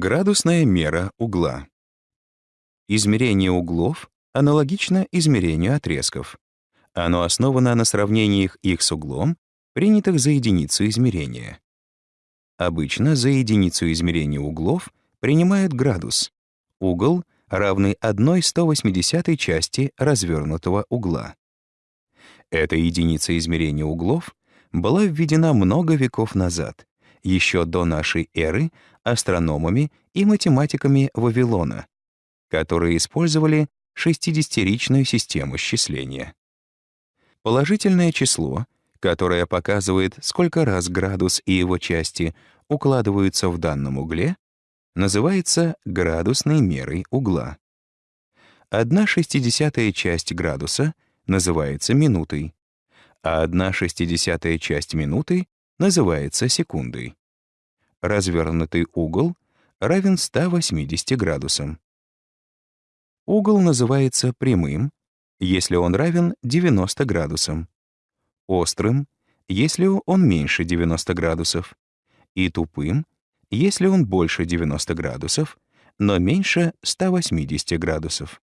Градусная мера угла. Измерение углов аналогично измерению отрезков. Оно основано на сравнениях их с углом, принятых за единицу измерения. Обычно за единицу измерения углов принимают градус, угол, равный 1,180 части развернутого угла. Эта единица измерения углов была введена много веков назад, еще до нашей эры, астрономами и математиками Вавилона, которые использовали 60-ричную систему счисления. Положительное число, которое показывает, сколько раз градус и его части укладываются в данном угле, называется градусной мерой угла. Одна шестидесятая часть градуса называется минутой, а одна шестидесятая часть минуты называется секундой. Развернутый угол равен 180 градусам. Угол называется прямым, если он равен 90 градусам, острым, если он меньше 90 градусов, и тупым, если он больше 90 градусов, но меньше 180 градусов.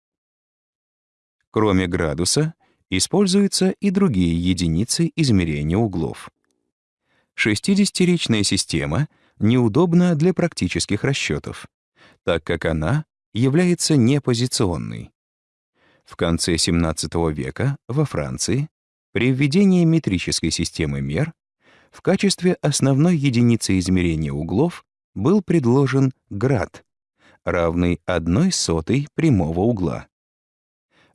Кроме градуса, используются и другие единицы измерения углов. 60-ричная система неудобна для практических расчетов, так как она является непозиционной. В конце XVII века во Франции при введении метрической системы мер в качестве основной единицы измерения углов был предложен град, равный одной сотой прямого угла.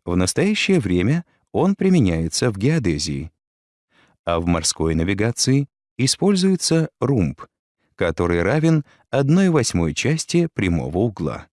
В настоящее время он применяется в геодезии, а в морской навигации используется румб, который равен 1 восьмой части прямого угла.